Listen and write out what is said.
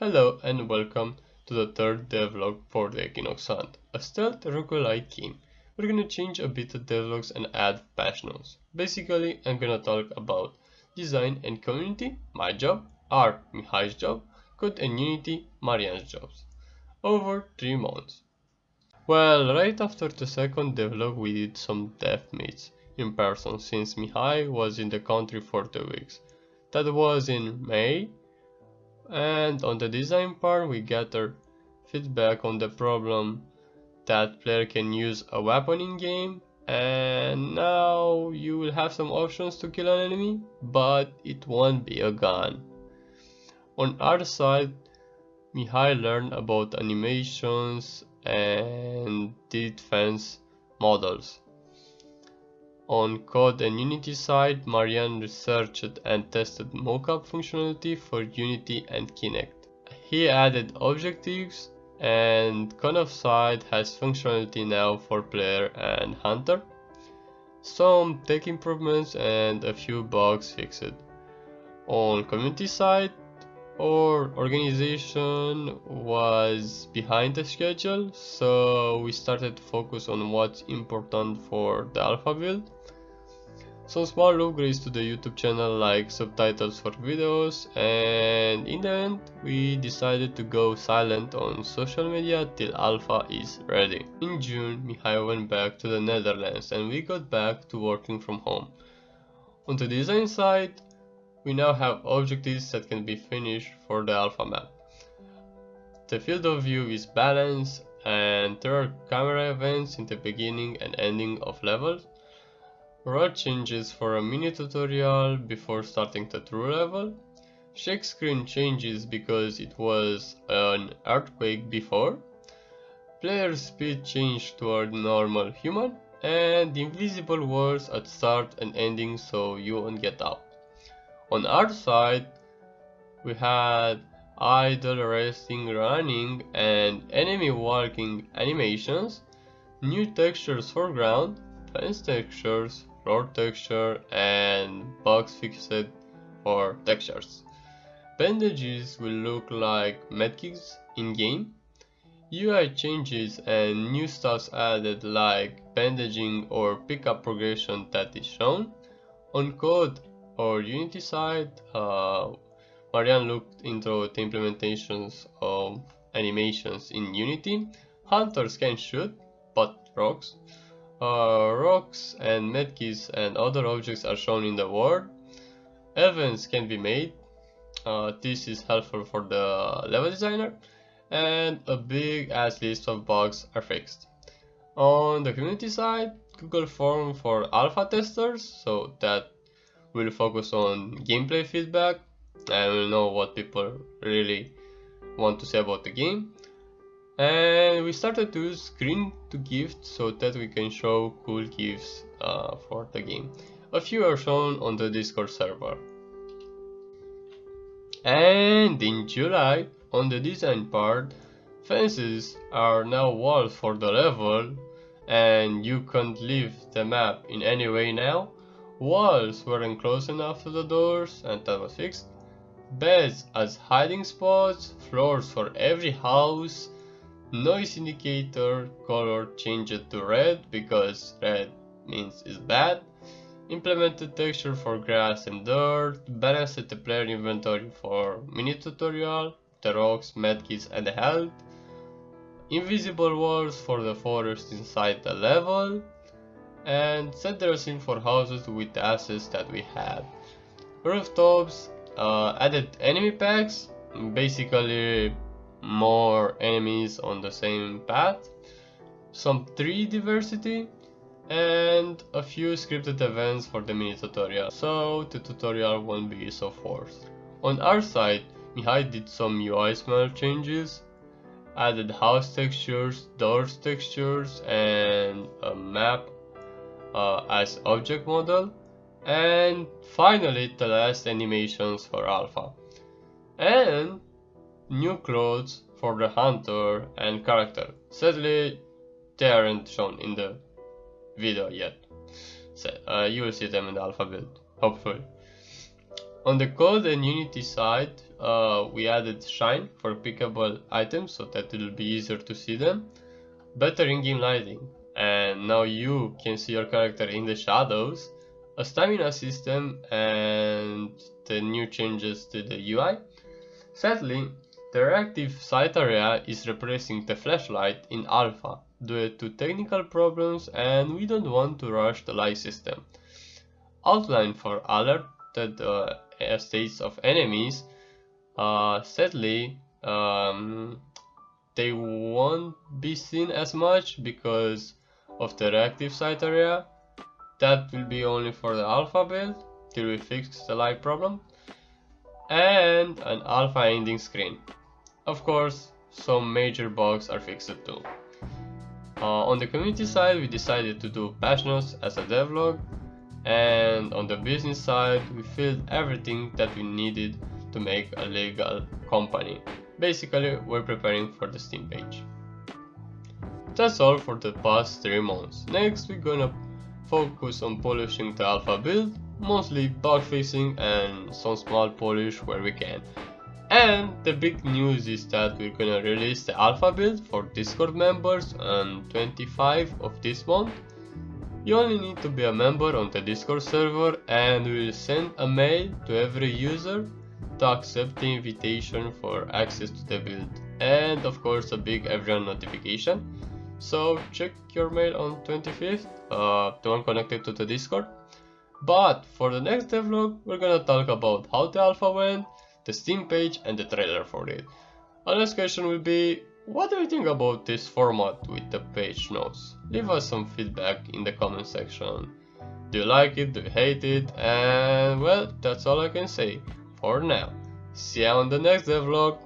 Hello and welcome to the third devlog for the Equinox Hunt, a stealth roguelike game. We're gonna change a bit the devlogs and add notes. Basically, I'm gonna talk about design and community, my job, art, Mihai's job, code and unity, Marian's jobs. Over 3 months. Well, right after the second devlog we did some death meets in person since Mihai was in the country for 2 weeks. That was in May and on the design part we gather feedback on the problem that player can use a weapon in game and now you will have some options to kill an enemy but it won't be a gun. On our side Mihai learned about animations and defense models. On Code and Unity side, Marian researched and tested mocap functionality for Unity and Kinect. He added objectives and Conov side has functionality now for player and hunter. Some tech improvements and a few bugs fixed. On community side, our organization was behind the schedule, so we started to focus on what's important for the alpha build. Some small upgrades to the YouTube channel like subtitles for videos and in the end we decided to go silent on social media till alpha is ready. In June Mihai went back to the Netherlands and we got back to working from home. On the design side we now have objectives that can be finished for the alpha map. The field of view is balanced and there are camera events in the beginning and ending of levels. Road changes for a mini tutorial before starting the true level. Shake screen changes because it was an earthquake before. Player speed changed toward normal human and invisible walls at start and ending so you won't get out. On our side, we had idle resting running and enemy walking animations, new textures for ground, fence textures, floor texture and box fixed for textures. Bandages will look like medkits in game. UI changes and new stuff added like bandaging or pickup progression that is shown. On code or Unity side, uh, Marian looked into the implementations of animations in Unity. Hunters can shoot, but rocks. Uh, rocks and medkits and other objects are shown in the world. Events can be made. Uh, this is helpful for the level designer. And a big ass list of bugs are fixed. On the community side, Google form for alpha testers so that will focus on gameplay feedback. And we'll know what people really want to say about the game. And we started to use screen to gift so that we can show cool gifts uh, for the game. A few are shown on the discord server. And in july on the design part fences are now walls for the level and you can't leave the map in any way now Walls weren't close enough to the doors and that was fixed. Beds as hiding spots, floors for every house, noise indicator color changed to red because red means is bad, implemented texture for grass and dirt, balanced the player inventory for mini tutorial, the rocks, medkits and the health, invisible walls for the forest inside the level, and set the scene for houses with the assets that we had. Rooftops uh, added enemy packs, basically more enemies on the same path, some tree diversity, and a few scripted events for the mini tutorial, so the tutorial won't be so forced. On our side, Mihai did some UI smell changes, added house textures, doors textures, and a map uh, as object model. And finally the last animations for alpha. And new clothes for the hunter and character. Sadly they aren't shown in the video yet. So uh, you will see them in the alpha build hopefully. On the code and unity side uh, we added shine for pickable items so that it will be easier to see them. Better in-game lighting and now you can see your character in the shadows. A stamina system and the new changes to the UI. Sadly, the reactive sight area is replacing the flashlight in alpha due to technical problems and we don't want to rush the light system. Outline for alerted uh, states of enemies uh, sadly um, they won't be seen as much because of the reactive sight area. That will be only for the alpha build till we fix the light problem. And an alpha ending screen. Of course some major bugs are fixed too. Uh, on the community side we decided to do patch notes as a devlog and on the business side we filled everything that we needed to make a legal company. Basically, we're preparing for the Steam page. That's all for the past 3 months. Next, we're gonna focus on polishing the alpha build, mostly bug fixing and some small polish where we can. And the big news is that we're gonna release the alpha build for Discord members on 25 of this month. You only need to be a member on the Discord server and we'll send a mail to every user to accept the invitation for access to the build and of course a big everyone notification so check your mail on 25th uh, the one connected to the discord. But for the next devlog we're gonna talk about how the alpha went the steam page and the trailer for it. Our next question will be what do you think about this format with the patch notes? Leave us some feedback in the comment section. Do you like it? Do you hate it? And well that's all i can say for now. See you on the next vlog.